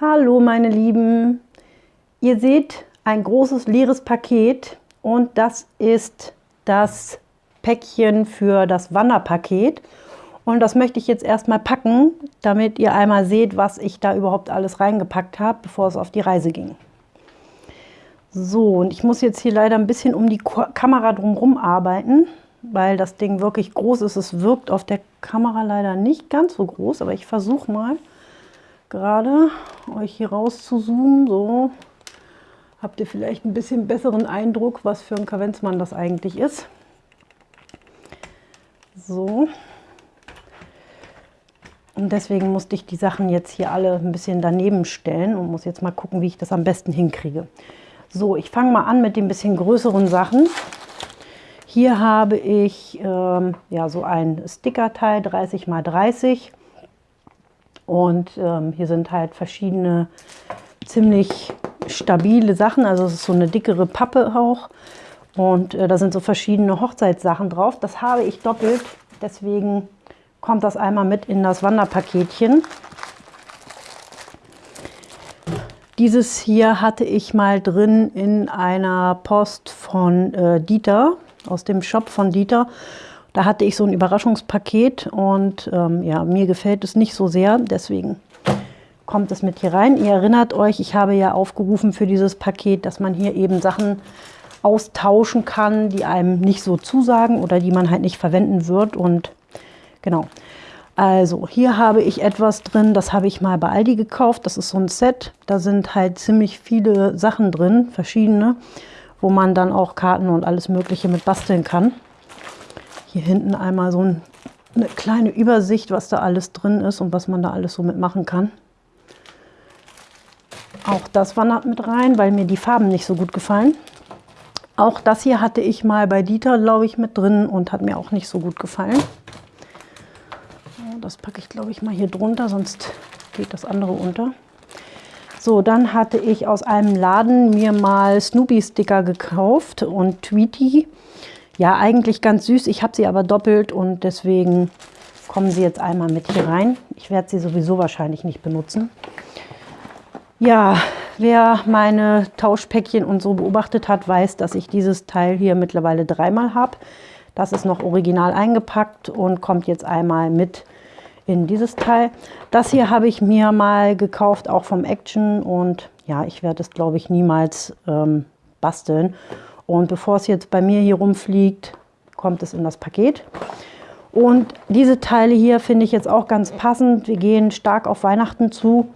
Hallo meine Lieben, ihr seht ein großes leeres Paket und das ist das Päckchen für das Wanderpaket. Und das möchte ich jetzt erstmal packen, damit ihr einmal seht, was ich da überhaupt alles reingepackt habe, bevor es auf die Reise ging. So, und ich muss jetzt hier leider ein bisschen um die Kamera drumherum arbeiten, weil das Ding wirklich groß ist. Es wirkt auf der Kamera leider nicht ganz so groß, aber ich versuche mal gerade euch hier raus zu zoomen. So, habt ihr vielleicht ein bisschen besseren Eindruck, was für ein Kavenzmann das eigentlich ist. So. Und deswegen musste ich die Sachen jetzt hier alle ein bisschen daneben stellen und muss jetzt mal gucken, wie ich das am besten hinkriege. So, ich fange mal an mit den bisschen größeren Sachen. Hier habe ich ähm, ja, so ein Stickerteil 30 x 30 und ähm, hier sind halt verschiedene ziemlich stabile Sachen, also es ist so eine dickere Pappe auch. Und äh, da sind so verschiedene Hochzeitssachen drauf. Das habe ich doppelt, deswegen kommt das einmal mit in das Wanderpaketchen. Dieses hier hatte ich mal drin in einer Post von äh, Dieter, aus dem Shop von Dieter. Da hatte ich so ein Überraschungspaket und ähm, ja, mir gefällt es nicht so sehr, deswegen kommt es mit hier rein. Ihr erinnert euch, ich habe ja aufgerufen für dieses Paket, dass man hier eben Sachen austauschen kann, die einem nicht so zusagen oder die man halt nicht verwenden wird. Und genau. Also hier habe ich etwas drin, das habe ich mal bei Aldi gekauft. Das ist so ein Set. Da sind halt ziemlich viele Sachen drin, verschiedene, wo man dann auch Karten und alles Mögliche mit basteln kann. Hier hinten einmal so ein, eine kleine Übersicht, was da alles drin ist und was man da alles so mitmachen kann. Auch das wandert mit rein, weil mir die Farben nicht so gut gefallen. Auch das hier hatte ich mal bei Dieter, glaube ich, mit drin und hat mir auch nicht so gut gefallen. Das packe ich, glaube ich, mal hier drunter, sonst geht das andere unter. So, dann hatte ich aus einem Laden mir mal Snoopy-Sticker gekauft und Tweety. Ja, eigentlich ganz süß. Ich habe sie aber doppelt und deswegen kommen sie jetzt einmal mit hier rein. Ich werde sie sowieso wahrscheinlich nicht benutzen. Ja, wer meine Tauschpäckchen und so beobachtet hat, weiß, dass ich dieses Teil hier mittlerweile dreimal habe. Das ist noch original eingepackt und kommt jetzt einmal mit in dieses Teil. Das hier habe ich mir mal gekauft, auch vom Action und ja, ich werde es glaube ich niemals ähm, basteln. Und bevor es jetzt bei mir hier rumfliegt, kommt es in das Paket. Und diese Teile hier finde ich jetzt auch ganz passend. Wir gehen stark auf Weihnachten zu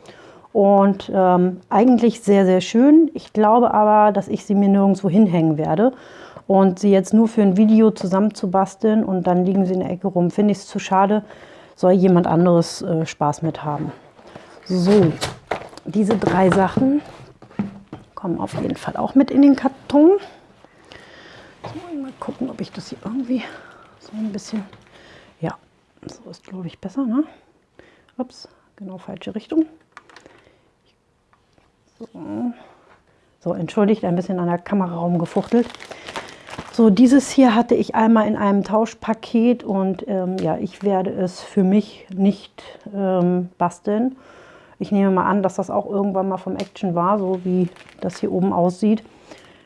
und ähm, eigentlich sehr, sehr schön. Ich glaube aber, dass ich sie mir nirgendwo hinhängen werde. Und sie jetzt nur für ein Video zusammenzubasteln und dann liegen sie in der Ecke rum, finde ich es zu schade. Soll jemand anderes äh, Spaß mit haben. So, diese drei Sachen kommen auf jeden Fall auch mit in den Karton. So, mal gucken, ob ich das hier irgendwie so ein bisschen... Ja, so ist glaube ich besser, ne? Ups, genau falsche Richtung. So, entschuldigt, ein bisschen an der Kamera rumgefuchtelt. So, dieses hier hatte ich einmal in einem Tauschpaket und ähm, ja, ich werde es für mich nicht ähm, basteln. Ich nehme mal an, dass das auch irgendwann mal vom Action war, so wie das hier oben aussieht.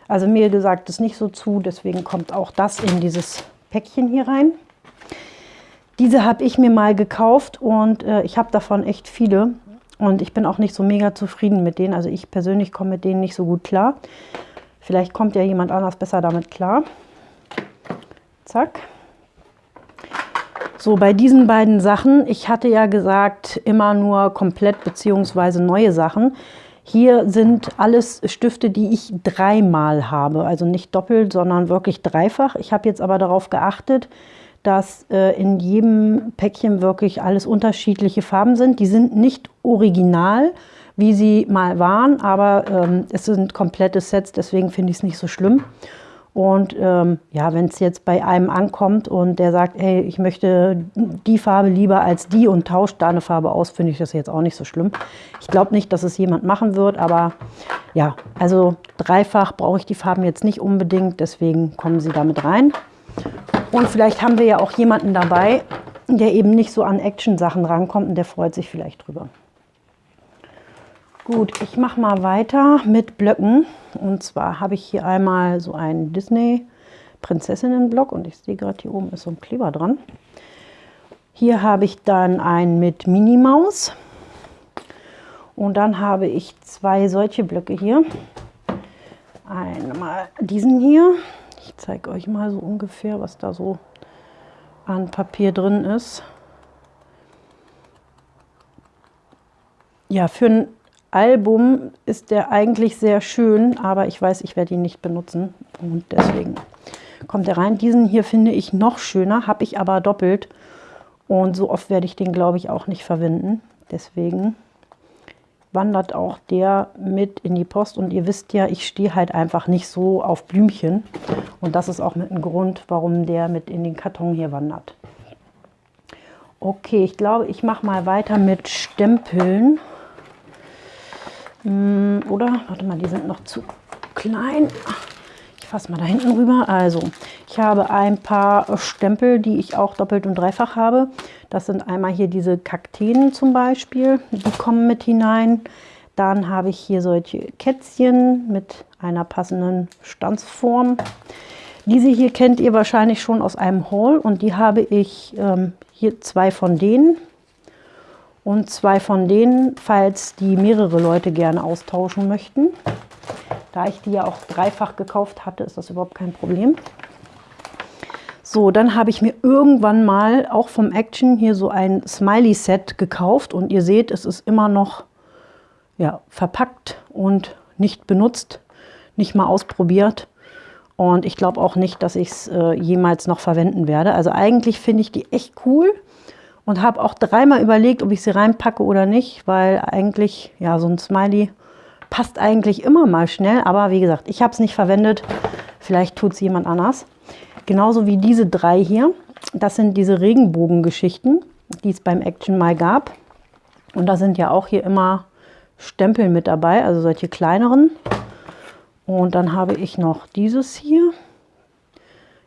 Also mir gesagt ist nicht so zu, deswegen kommt auch das in dieses Päckchen hier rein. Diese habe ich mir mal gekauft und äh, ich habe davon echt viele. Und ich bin auch nicht so mega zufrieden mit denen. Also ich persönlich komme mit denen nicht so gut klar. Vielleicht kommt ja jemand anders besser damit klar. Zack. So, bei diesen beiden Sachen, ich hatte ja gesagt, immer nur komplett bzw. neue Sachen. Hier sind alles Stifte, die ich dreimal habe. Also nicht doppelt, sondern wirklich dreifach. Ich habe jetzt aber darauf geachtet, dass äh, in jedem Päckchen wirklich alles unterschiedliche Farben sind. Die sind nicht original, wie sie mal waren, aber ähm, es sind komplette Sets, deswegen finde ich es nicht so schlimm. Und ähm, ja, wenn es jetzt bei einem ankommt und der sagt, hey, ich möchte die Farbe lieber als die und tauscht da eine Farbe aus, finde ich das jetzt auch nicht so schlimm. Ich glaube nicht, dass es jemand machen wird, aber ja, also dreifach brauche ich die Farben jetzt nicht unbedingt, deswegen kommen sie damit rein. Und vielleicht haben wir ja auch jemanden dabei, der eben nicht so an Action-Sachen rankommt und der freut sich vielleicht drüber. Gut, ich mache mal weiter mit Blöcken. Und zwar habe ich hier einmal so einen Disney Prinzessinnen-Block und ich sehe gerade hier oben ist so ein Kleber dran. Hier habe ich dann einen mit Minnie Maus. Und dann habe ich zwei solche Blöcke hier. Einmal diesen hier. Ich zeige euch mal so ungefähr, was da so an Papier drin ist. Ja, für ein Album ist der eigentlich sehr schön, aber ich weiß, ich werde ihn nicht benutzen und deswegen kommt er rein. Diesen hier finde ich noch schöner, habe ich aber doppelt und so oft werde ich den, glaube ich, auch nicht verwenden. Deswegen wandert auch der mit in die Post und ihr wisst ja, ich stehe halt einfach nicht so auf Blümchen und das ist auch mit ein Grund, warum der mit in den Karton hier wandert. Okay, ich glaube, ich mache mal weiter mit Stempeln. Hm, oder, warte mal, die sind noch zu klein. Ich fasse mal da hinten rüber. Also, ich habe ein paar Stempel, die ich auch doppelt und dreifach habe. Das sind einmal hier diese Kakteen zum Beispiel, die kommen mit hinein. Dann habe ich hier solche Kätzchen mit einer passenden Stanzform. Diese hier kennt ihr wahrscheinlich schon aus einem Haul und die habe ich ähm, hier zwei von denen und zwei von denen, falls die mehrere Leute gerne austauschen möchten. Da ich die ja auch dreifach gekauft hatte, ist das überhaupt kein Problem. So, dann habe ich mir irgendwann mal auch vom Action hier so ein Smiley-Set gekauft. Und ihr seht, es ist immer noch ja, verpackt und nicht benutzt, nicht mal ausprobiert. Und ich glaube auch nicht, dass ich es äh, jemals noch verwenden werde. Also eigentlich finde ich die echt cool und habe auch dreimal überlegt, ob ich sie reinpacke oder nicht, weil eigentlich, ja, so ein Smiley passt eigentlich immer mal schnell, aber wie gesagt, ich habe es nicht verwendet, vielleicht tut es jemand anders. Genauso wie diese drei hier, das sind diese Regenbogengeschichten, die es beim Action mal gab. Und da sind ja auch hier immer Stempel mit dabei, also solche kleineren. Und dann habe ich noch dieses hier.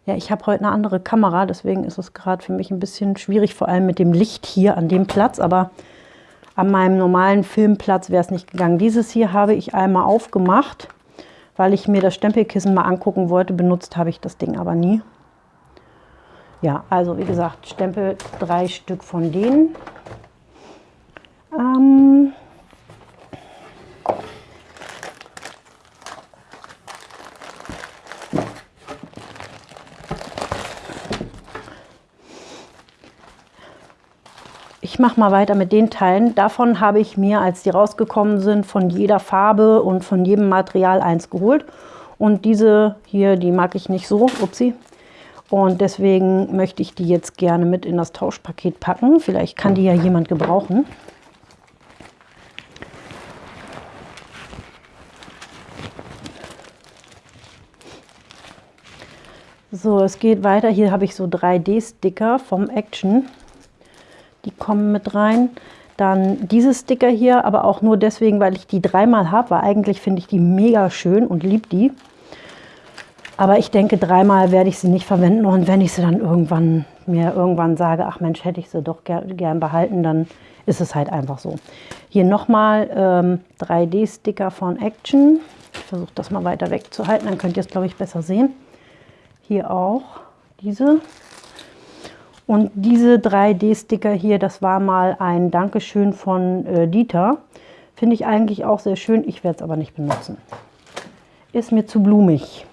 Ja, ich habe heute eine andere Kamera, deswegen ist es gerade für mich ein bisschen schwierig, vor allem mit dem Licht hier an dem Platz. Aber an meinem normalen Filmplatz wäre es nicht gegangen. Dieses hier habe ich einmal aufgemacht, weil ich mir das Stempelkissen mal angucken wollte. Benutzt habe ich das Ding aber nie. Ja, also wie gesagt, Stempel drei Stück von denen. Ähm, Ich mache mal weiter mit den Teilen. Davon habe ich mir, als die rausgekommen sind, von jeder Farbe und von jedem Material eins geholt. Und diese hier, die mag ich nicht so. Upsi. Und deswegen möchte ich die jetzt gerne mit in das Tauschpaket packen. Vielleicht kann die ja jemand gebrauchen. So, es geht weiter. Hier habe ich so 3D-Sticker vom Action die kommen mit rein. Dann diese Sticker hier, aber auch nur deswegen, weil ich die dreimal habe, weil eigentlich finde ich die mega schön und liebe die. Aber ich denke, dreimal werde ich sie nicht verwenden und wenn ich sie dann irgendwann mir irgendwann sage, ach Mensch, hätte ich sie doch ger gern behalten, dann ist es halt einfach so. Hier nochmal ähm, 3D-Sticker von Action. Ich versuche das mal weiter wegzuhalten, dann könnt ihr es, glaube ich, besser sehen. Hier auch diese und diese 3D-Sticker hier, das war mal ein Dankeschön von äh, Dieter. Finde ich eigentlich auch sehr schön. Ich werde es aber nicht benutzen. Ist mir zu blumig.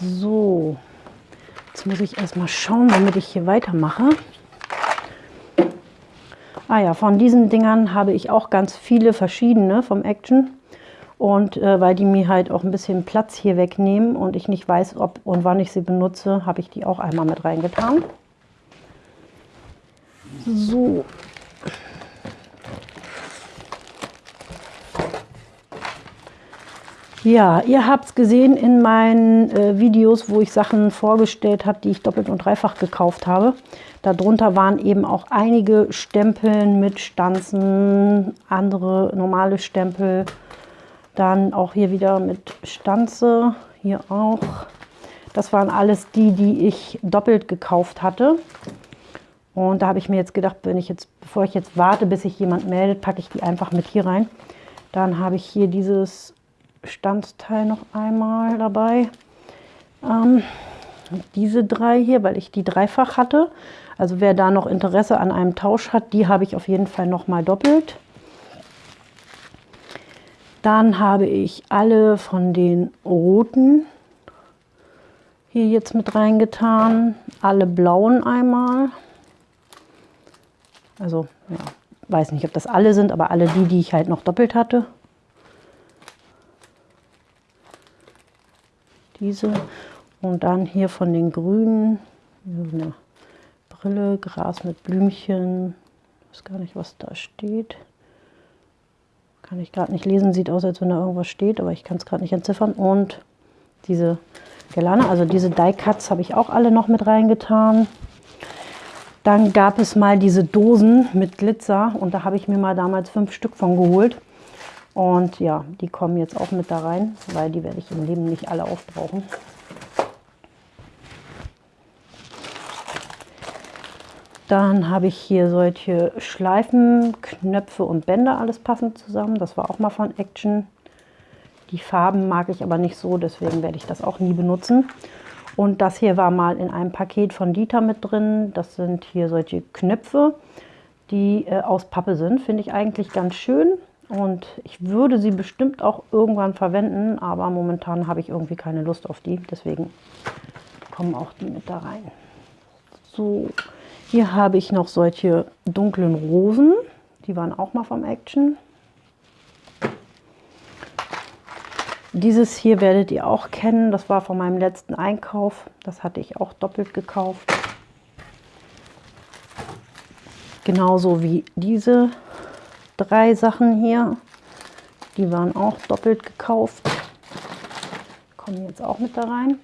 So, jetzt muss ich erstmal schauen, damit ich hier weitermache. Ah ja, von diesen Dingern habe ich auch ganz viele verschiedene vom Action. Und äh, weil die mir halt auch ein bisschen Platz hier wegnehmen und ich nicht weiß, ob und wann ich sie benutze, habe ich die auch einmal mit reingetan. So. Ja, ihr habt es gesehen in meinen äh, Videos, wo ich Sachen vorgestellt habe, die ich doppelt und dreifach gekauft habe. Darunter waren eben auch einige Stempeln mit Stanzen, andere normale Stempel, dann auch hier wieder mit Stanze, hier auch. Das waren alles die, die ich doppelt gekauft hatte. Und da habe ich mir jetzt gedacht, wenn ich jetzt, bevor ich jetzt warte, bis sich jemand meldet, packe ich die einfach mit hier rein. Dann habe ich hier dieses Standsteil noch einmal dabei. Ähm, diese drei hier, weil ich die dreifach hatte. Also wer da noch Interesse an einem Tausch hat, die habe ich auf jeden Fall noch mal doppelt. Dann habe ich alle von den roten hier jetzt mit reingetan. Alle blauen einmal. Also, ja, weiß nicht, ob das alle sind, aber alle die, die ich halt noch doppelt hatte. Diese. Und dann hier von den grünen, eine Brille, Gras mit Blümchen. Ich weiß gar nicht, was da steht. Kann ich gerade nicht lesen, sieht aus, als wenn da irgendwas steht, aber ich kann es gerade nicht entziffern. Und diese Gelane, also diese Die Cuts habe ich auch alle noch mit reingetan. Dann gab es mal diese Dosen mit Glitzer und da habe ich mir mal damals fünf Stück von geholt. Und ja, die kommen jetzt auch mit da rein, weil die werde ich im Leben nicht alle aufbrauchen. Dann habe ich hier solche Schleifen, Knöpfe und Bänder, alles passend zusammen. Das war auch mal von Action. Die Farben mag ich aber nicht so, deswegen werde ich das auch nie benutzen. Und das hier war mal in einem Paket von Dieter mit drin. Das sind hier solche Knöpfe, die äh, aus Pappe sind. Finde ich eigentlich ganz schön. Und ich würde sie bestimmt auch irgendwann verwenden, aber momentan habe ich irgendwie keine Lust auf die. Deswegen kommen auch die mit da rein. So, hier habe ich noch solche dunklen Rosen. Die waren auch mal vom Action. Dieses hier werdet ihr auch kennen. Das war von meinem letzten Einkauf. Das hatte ich auch doppelt gekauft. Genauso wie diese drei Sachen hier. Die waren auch doppelt gekauft. Kommen jetzt auch mit da rein.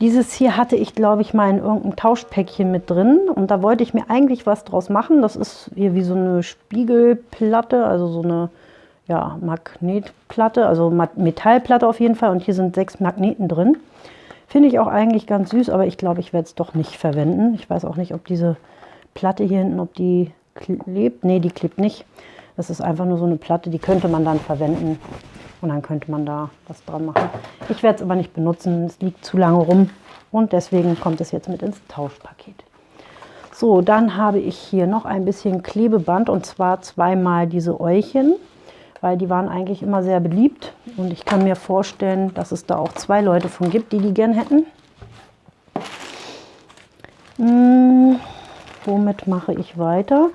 Dieses hier hatte ich, glaube ich, mal in irgendeinem Tauschpäckchen mit drin. Und da wollte ich mir eigentlich was draus machen. Das ist hier wie so eine Spiegelplatte, also so eine ja, Magnetplatte, also Metallplatte auf jeden Fall. Und hier sind sechs Magneten drin. Finde ich auch eigentlich ganz süß, aber ich glaube, ich werde es doch nicht verwenden. Ich weiß auch nicht, ob diese Platte hier hinten, ob die klebt. Nee, die klebt nicht. Das ist einfach nur so eine Platte, die könnte man dann verwenden und dann könnte man da was dran machen. Ich werde es aber nicht benutzen, es liegt zu lange rum und deswegen kommt es jetzt mit ins Tauschpaket. So, dann habe ich hier noch ein bisschen Klebeband und zwar zweimal diese Eulchen, weil die waren eigentlich immer sehr beliebt und ich kann mir vorstellen, dass es da auch zwei Leute von gibt, die die gern hätten. Hm, womit mache ich weiter?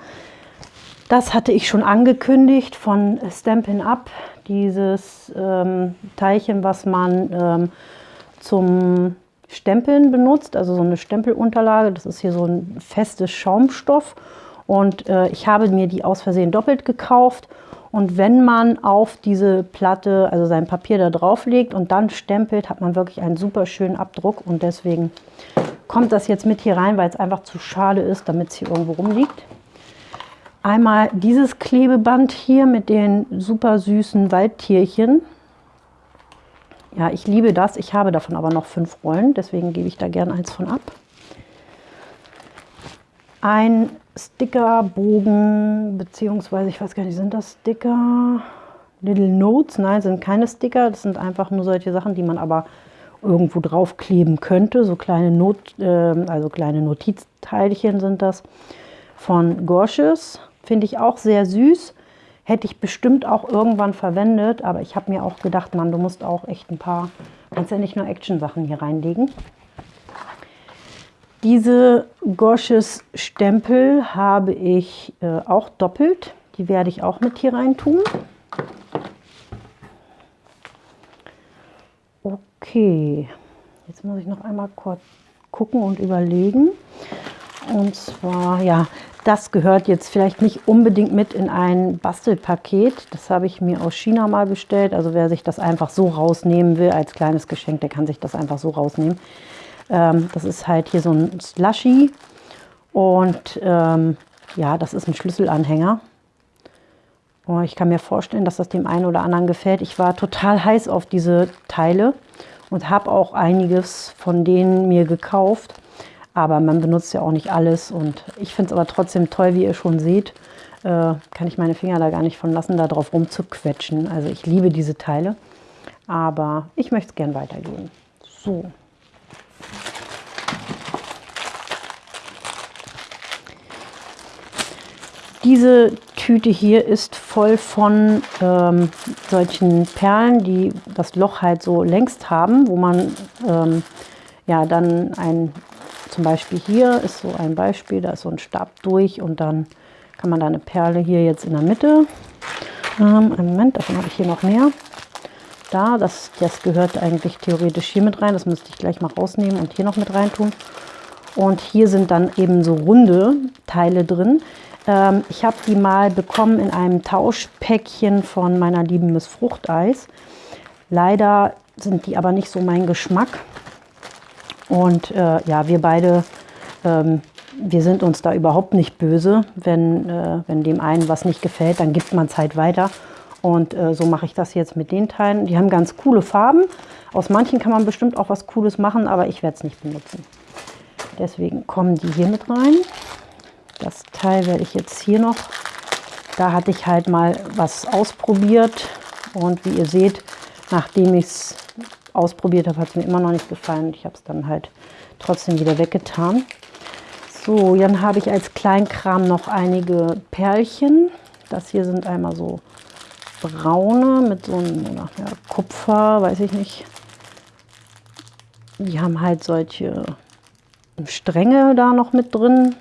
Das hatte ich schon angekündigt von Stampin' Up dieses ähm, Teilchen, was man ähm, zum Stempeln benutzt, also so eine Stempelunterlage. Das ist hier so ein festes Schaumstoff und äh, ich habe mir die aus Versehen doppelt gekauft. Und wenn man auf diese Platte, also sein Papier da drauf legt und dann stempelt, hat man wirklich einen super schönen Abdruck. Und deswegen kommt das jetzt mit hier rein, weil es einfach zu schade ist, damit es hier irgendwo rumliegt. Einmal dieses Klebeband hier mit den super süßen Waldtierchen. Ja, ich liebe das. Ich habe davon aber noch fünf Rollen, deswegen gebe ich da gerne eins von ab. Ein Stickerbogen, beziehungsweise ich weiß gar nicht, sind das Sticker? Little Notes? Nein, sind keine Sticker. Das sind einfach nur solche Sachen, die man aber irgendwo draufkleben könnte. So kleine, Not, äh, also kleine Notizteilchen sind das von Gorsches. Finde ich auch sehr süß. Hätte ich bestimmt auch irgendwann verwendet, aber ich habe mir auch gedacht, Mann, du musst auch echt ein paar, kannst ja nicht nur Action-Sachen hier reinlegen. Diese Gosches Stempel habe ich äh, auch doppelt. Die werde ich auch mit hier rein tun. Okay, jetzt muss ich noch einmal kurz gucken und überlegen. Und zwar, ja, das gehört jetzt vielleicht nicht unbedingt mit in ein Bastelpaket. Das habe ich mir aus China mal bestellt. Also wer sich das einfach so rausnehmen will als kleines Geschenk, der kann sich das einfach so rausnehmen. Ähm, das ist halt hier so ein Slushy. Und ähm, ja, das ist ein Schlüsselanhänger. Und ich kann mir vorstellen, dass das dem einen oder anderen gefällt. Ich war total heiß auf diese Teile. und habe auch einiges von denen mir gekauft. Aber man benutzt ja auch nicht alles und ich finde es aber trotzdem toll, wie ihr schon seht, äh, kann ich meine Finger da gar nicht von lassen, da drauf rumzuquetschen. Also ich liebe diese Teile, aber ich möchte es gern weitergeben. So. Diese Tüte hier ist voll von ähm, solchen Perlen, die das Loch halt so längst haben, wo man ähm, ja dann ein, zum Beispiel hier ist so ein Beispiel, da ist so ein Stab durch und dann kann man da eine Perle hier jetzt in der Mitte. Ähm, einen Moment, davon habe ich hier noch mehr. Da, das, das gehört eigentlich theoretisch hier mit rein, das müsste ich gleich mal rausnehmen und hier noch mit rein tun. Und hier sind dann eben so runde Teile drin. Ähm, ich habe die mal bekommen in einem Tauschpäckchen von meiner lieben Miss Fruchteis. Leider sind die aber nicht so mein Geschmack. Und äh, ja, wir beide, ähm, wir sind uns da überhaupt nicht böse. Wenn, äh, wenn dem einen was nicht gefällt, dann gibt man es halt weiter. Und äh, so mache ich das jetzt mit den Teilen. Die haben ganz coole Farben. Aus manchen kann man bestimmt auch was Cooles machen, aber ich werde es nicht benutzen. Deswegen kommen die hier mit rein. Das Teil werde ich jetzt hier noch, da hatte ich halt mal was ausprobiert und wie ihr seht, nachdem ich es ausprobiert habe, hat es mir immer noch nicht gefallen. Ich habe es dann halt trotzdem wieder weggetan. So, dann habe ich als Kleinkram noch einige Perlchen. Das hier sind einmal so braune mit so einem ja, Kupfer, weiß ich nicht. Die haben halt solche Stränge da noch mit drin.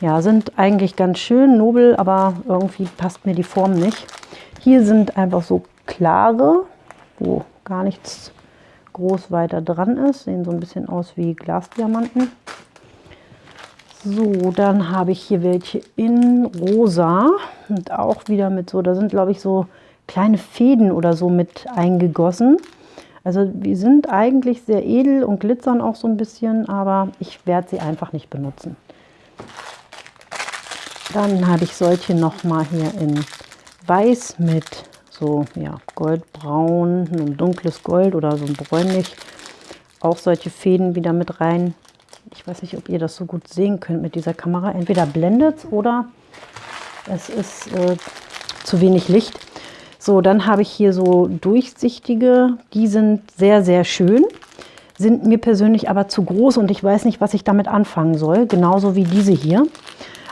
Ja, sind eigentlich ganz schön nobel, aber irgendwie passt mir die Form nicht. Hier sind einfach so klare, wo gar nichts groß weiter dran ist. Sehen so ein bisschen aus wie Glasdiamanten. So, dann habe ich hier welche in rosa und auch wieder mit so, da sind glaube ich so kleine Fäden oder so mit eingegossen. Also die sind eigentlich sehr edel und glitzern auch so ein bisschen, aber ich werde sie einfach nicht benutzen. Dann habe ich solche nochmal hier in weiß mit so ja, goldbraun, ein dunkles Gold oder so ein bräunlich. Auch solche Fäden wieder mit rein. Ich weiß nicht, ob ihr das so gut sehen könnt mit dieser Kamera. Entweder blendet oder es ist äh, zu wenig Licht. So, dann habe ich hier so durchsichtige. Die sind sehr, sehr schön. Sind mir persönlich aber zu groß und ich weiß nicht, was ich damit anfangen soll. Genauso wie diese hier.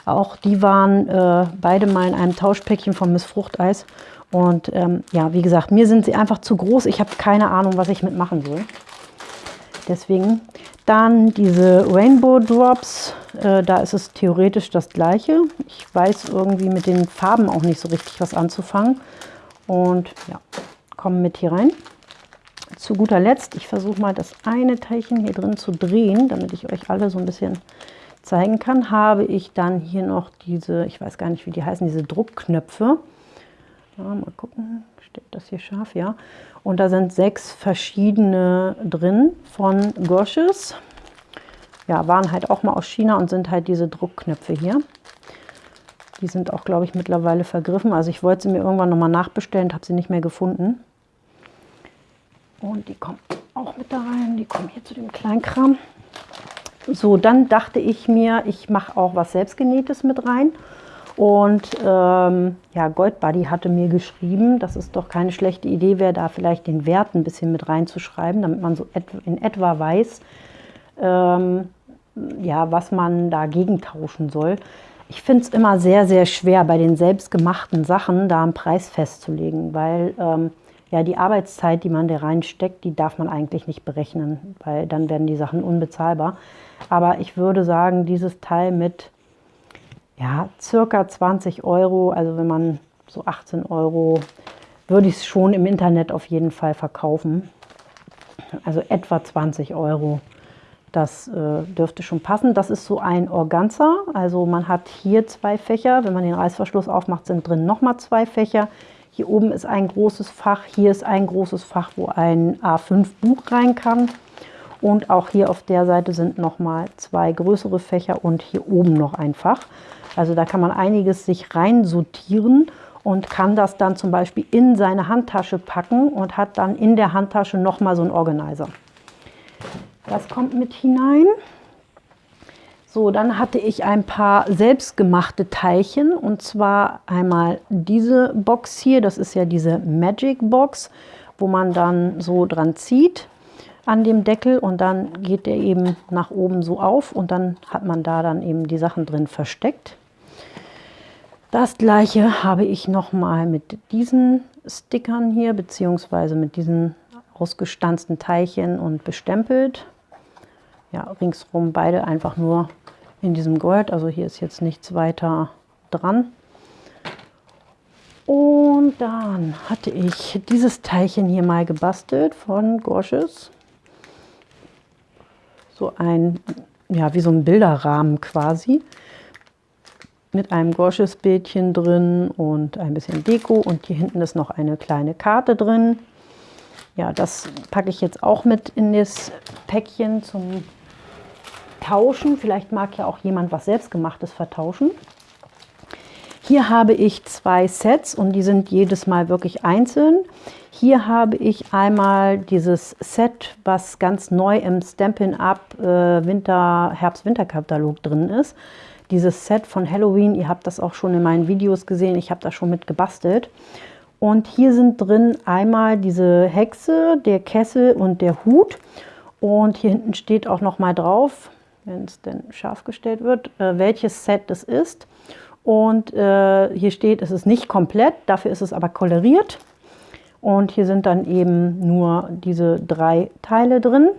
Auch die waren äh, beide mal in einem Tauschpäckchen von Miss Fruchteis. Und ähm, ja, wie gesagt, mir sind sie einfach zu groß. Ich habe keine Ahnung, was ich mitmachen soll. Deswegen dann diese Rainbow Drops. Äh, da ist es theoretisch das gleiche. Ich weiß irgendwie mit den Farben auch nicht so richtig was anzufangen. Und ja, kommen mit hier rein. Zu guter Letzt, ich versuche mal das eine Teilchen hier drin zu drehen, damit ich euch alle so ein bisschen zeigen kann, habe ich dann hier noch diese, ich weiß gar nicht, wie die heißen, diese Druckknöpfe. Ja, mal gucken, steht das hier scharf, ja. Und da sind sechs verschiedene drin von Gosches. Ja, waren halt auch mal aus China und sind halt diese Druckknöpfe hier. Die sind auch, glaube ich, mittlerweile vergriffen. Also ich wollte sie mir irgendwann nochmal nachbestellen, habe sie nicht mehr gefunden. Und die kommen auch mit da rein. Die kommen hier zu dem Kleinkram. So, dann dachte ich mir, ich mache auch was Selbstgenähtes mit rein. Und ähm, ja, Goldbuddy hatte mir geschrieben, dass es doch keine schlechte Idee wäre, da vielleicht den Wert ein bisschen mit reinzuschreiben, damit man so in etwa weiß, ähm, ja, was man dagegen tauschen soll. Ich finde es immer sehr, sehr schwer, bei den selbstgemachten Sachen da einen Preis festzulegen, weil ähm, ja, die Arbeitszeit, die man da reinsteckt, die darf man eigentlich nicht berechnen, weil dann werden die Sachen unbezahlbar. Aber ich würde sagen, dieses Teil mit ja, circa 20 Euro, also wenn man so 18 Euro, würde ich es schon im Internet auf jeden Fall verkaufen. Also etwa 20 Euro. Das äh, dürfte schon passen. Das ist so ein Organza. Also man hat hier zwei Fächer. Wenn man den Reißverschluss aufmacht, sind drin nochmal zwei Fächer. Hier oben ist ein großes Fach. Hier ist ein großes Fach, wo ein A5 Buch rein kann. Und auch hier auf der Seite sind nochmal zwei größere Fächer und hier oben noch ein Fach. Also da kann man einiges sich rein sortieren und kann das dann zum Beispiel in seine Handtasche packen und hat dann in der Handtasche nochmal so einen Organizer. Das kommt mit hinein. So, dann hatte ich ein paar selbstgemachte Teilchen und zwar einmal diese Box hier, das ist ja diese Magic Box, wo man dann so dran zieht an dem Deckel und dann geht der eben nach oben so auf und dann hat man da dann eben die Sachen drin versteckt. Das gleiche habe ich nochmal mit diesen Stickern hier, beziehungsweise mit diesen ausgestanzten Teilchen und bestempelt. Ja, ringsrum beide einfach nur in diesem Gold. Also hier ist jetzt nichts weiter dran. Und dann hatte ich dieses Teilchen hier mal gebastelt von Gorsches. So ein, ja, wie so ein Bilderrahmen quasi mit einem Gorsches-Bildchen drin und ein bisschen Deko. Und hier hinten ist noch eine kleine Karte drin. Ja, das packe ich jetzt auch mit in das Päckchen zum Tauschen. Vielleicht mag ja auch jemand was Selbstgemachtes vertauschen. Hier habe ich zwei Sets und die sind jedes Mal wirklich einzeln. Hier habe ich einmal dieses Set, was ganz neu im Stampin' Up äh, Winter, Herbst-Winter-Katalog drin ist dieses Set von Halloween. Ihr habt das auch schon in meinen Videos gesehen. Ich habe das schon mit gebastelt. Und hier sind drin einmal diese Hexe, der Kessel und der Hut. Und hier hinten steht auch noch mal drauf, wenn es denn scharf gestellt wird, äh, welches Set das ist. Und äh, hier steht, es ist nicht komplett, dafür ist es aber koloriert. Und hier sind dann eben nur diese drei Teile drin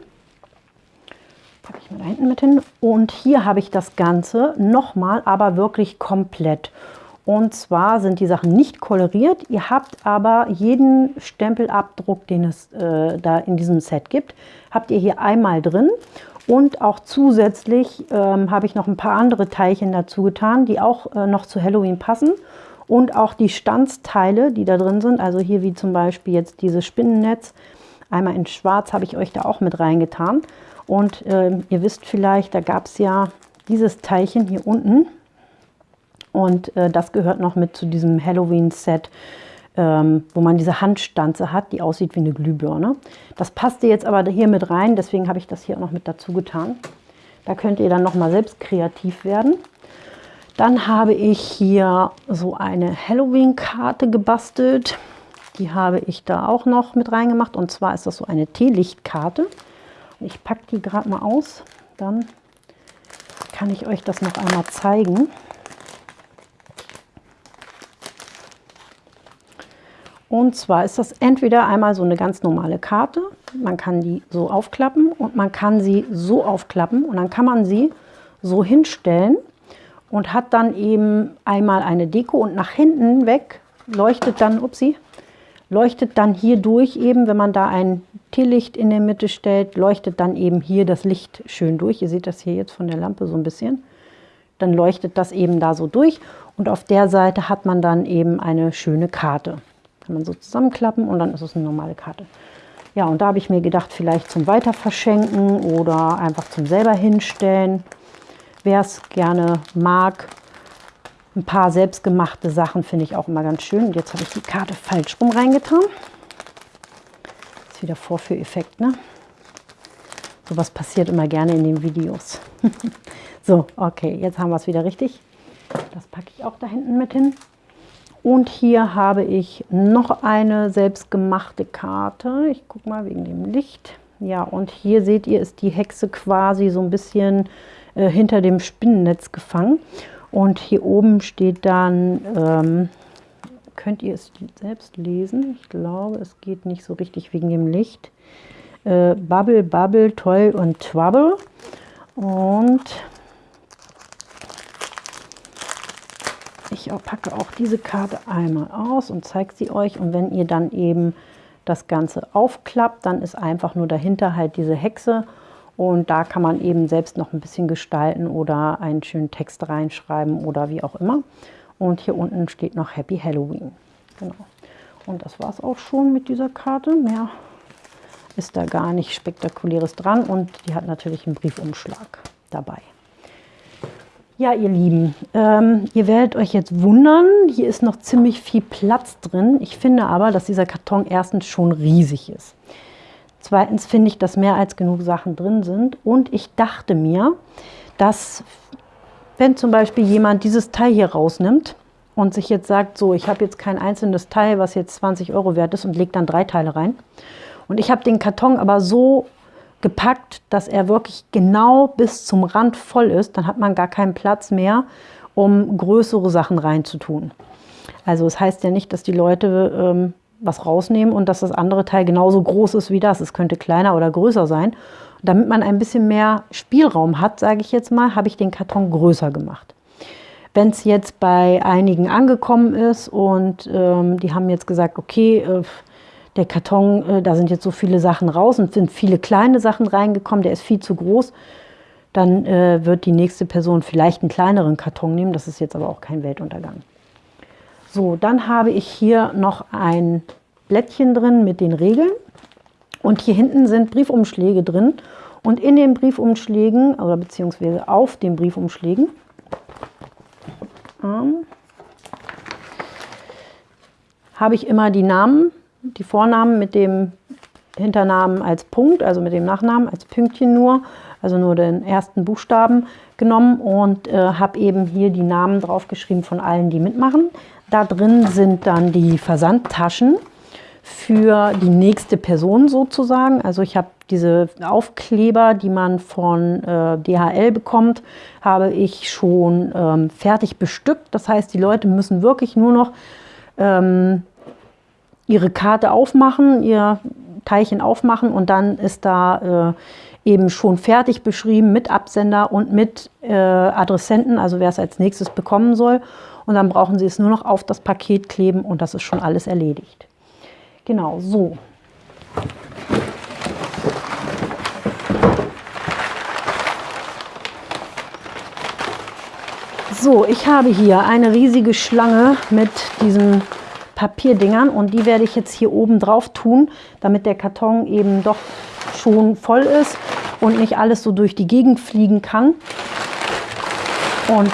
packe ich mal da hinten mit hin. Und hier habe ich das Ganze nochmal, aber wirklich komplett. Und zwar sind die Sachen nicht koloriert. Ihr habt aber jeden Stempelabdruck, den es äh, da in diesem Set gibt, habt ihr hier einmal drin. Und auch zusätzlich ähm, habe ich noch ein paar andere Teilchen dazu getan, die auch äh, noch zu Halloween passen. Und auch die Stanzteile, die da drin sind, also hier wie zum Beispiel jetzt dieses Spinnennetz, einmal in schwarz habe ich euch da auch mit reingetan. Und äh, ihr wisst vielleicht, da gab es ja dieses Teilchen hier unten. Und äh, das gehört noch mit zu diesem Halloween-Set, ähm, wo man diese Handstanze hat, die aussieht wie eine Glühbirne. Das passte jetzt aber hier mit rein, deswegen habe ich das hier auch noch mit dazu getan. Da könnt ihr dann noch mal selbst kreativ werden. Dann habe ich hier so eine Halloween-Karte gebastelt. Die habe ich da auch noch mit reingemacht. Und zwar ist das so eine Teelichtkarte. Ich packe die gerade mal aus, dann kann ich euch das noch einmal zeigen. Und zwar ist das entweder einmal so eine ganz normale Karte, man kann die so aufklappen und man kann sie so aufklappen und dann kann man sie so hinstellen und hat dann eben einmal eine Deko und nach hinten weg leuchtet dann, upsie, leuchtet dann hier durch eben, wenn man da ein Teelicht in der Mitte stellt, leuchtet dann eben hier das Licht schön durch. Ihr seht das hier jetzt von der Lampe so ein bisschen. Dann leuchtet das eben da so durch und auf der Seite hat man dann eben eine schöne Karte. Kann man so zusammenklappen und dann ist es eine normale Karte. Ja, und da habe ich mir gedacht, vielleicht zum Weiterverschenken oder einfach zum selber hinstellen. Wer es gerne mag, ein paar selbstgemachte Sachen finde ich auch immer ganz schön. Und jetzt habe ich die Karte falsch rum reingetan. Ist wieder Vorführeffekt, ne? was passiert immer gerne in den Videos. so, okay, jetzt haben wir es wieder richtig. Das packe ich auch da hinten mit hin. Und hier habe ich noch eine selbstgemachte Karte. Ich gucke mal wegen dem Licht. Ja, und hier seht ihr, ist die Hexe quasi so ein bisschen äh, hinter dem Spinnennetz gefangen. Und hier oben steht dann, ähm, könnt ihr es selbst lesen? Ich glaube, es geht nicht so richtig wegen dem Licht. Äh, Bubble, Bubble, Toll und Trouble. Und ich packe auch diese Karte einmal aus und zeige sie euch. Und wenn ihr dann eben das Ganze aufklappt, dann ist einfach nur dahinter halt diese Hexe und da kann man eben selbst noch ein bisschen gestalten oder einen schönen Text reinschreiben oder wie auch immer. Und hier unten steht noch Happy Halloween. Genau. Und das war es auch schon mit dieser Karte. Mehr ist da gar nicht spektakuläres dran und die hat natürlich einen Briefumschlag dabei. Ja, ihr Lieben, ähm, ihr werdet euch jetzt wundern, hier ist noch ziemlich viel Platz drin. Ich finde aber, dass dieser Karton erstens schon riesig ist. Zweitens finde ich, dass mehr als genug Sachen drin sind. Und ich dachte mir, dass wenn zum Beispiel jemand dieses Teil hier rausnimmt und sich jetzt sagt, so, ich habe jetzt kein einzelnes Teil, was jetzt 20 Euro wert ist und legt dann drei Teile rein. Und ich habe den Karton aber so gepackt, dass er wirklich genau bis zum Rand voll ist, dann hat man gar keinen Platz mehr, um größere Sachen reinzutun. Also es heißt ja nicht, dass die Leute ähm, was rausnehmen und dass das andere Teil genauso groß ist wie das. Es könnte kleiner oder größer sein. Damit man ein bisschen mehr Spielraum hat, sage ich jetzt mal, habe ich den Karton größer gemacht. Wenn es jetzt bei einigen angekommen ist und ähm, die haben jetzt gesagt, okay, äh, der Karton, äh, da sind jetzt so viele Sachen raus und sind viele kleine Sachen reingekommen, der ist viel zu groß, dann äh, wird die nächste Person vielleicht einen kleineren Karton nehmen. Das ist jetzt aber auch kein Weltuntergang. So, dann habe ich hier noch ein Blättchen drin mit den Regeln. Und hier hinten sind Briefumschläge drin. Und in den Briefumschlägen, oder beziehungsweise auf den Briefumschlägen, ähm, habe ich immer die Namen die Vornamen mit dem Hinternamen als Punkt, also mit dem Nachnamen als Pünktchen nur, also nur den ersten Buchstaben genommen und äh, habe eben hier die Namen draufgeschrieben von allen, die mitmachen. Da drin sind dann die Versandtaschen für die nächste Person sozusagen. Also ich habe diese Aufkleber, die man von äh, DHL bekommt, habe ich schon ähm, fertig bestückt. Das heißt, die Leute müssen wirklich nur noch ähm, ihre Karte aufmachen, ihr Teilchen aufmachen und dann ist da äh, eben schon fertig beschrieben mit Absender und mit äh, Adressenten, also wer es als nächstes bekommen soll. Und dann brauchen Sie es nur noch auf das Paket kleben und das ist schon alles erledigt. Genau, so. So, ich habe hier eine riesige Schlange mit diesen Papierdingern und die werde ich jetzt hier oben drauf tun, damit der Karton eben doch schon voll ist und nicht alles so durch die Gegend fliegen kann. Und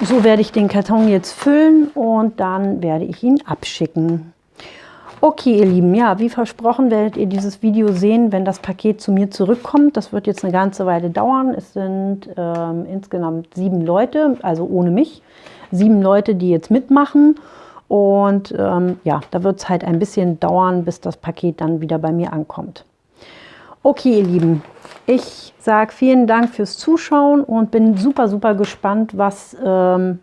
so werde ich den Karton jetzt füllen und dann werde ich ihn abschicken. Okay, ihr Lieben, ja, wie versprochen werdet ihr dieses Video sehen, wenn das Paket zu mir zurückkommt. Das wird jetzt eine ganze Weile dauern. Es sind ähm, insgesamt sieben Leute, also ohne mich sieben Leute, die jetzt mitmachen. Und ähm, ja, da wird es halt ein bisschen dauern, bis das Paket dann wieder bei mir ankommt. Okay, ihr Lieben, ich sage vielen Dank fürs Zuschauen und bin super, super gespannt, was, ähm,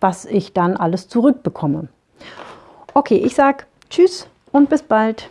was ich dann alles zurückbekomme. Okay, ich sage Tschüss und bis bald.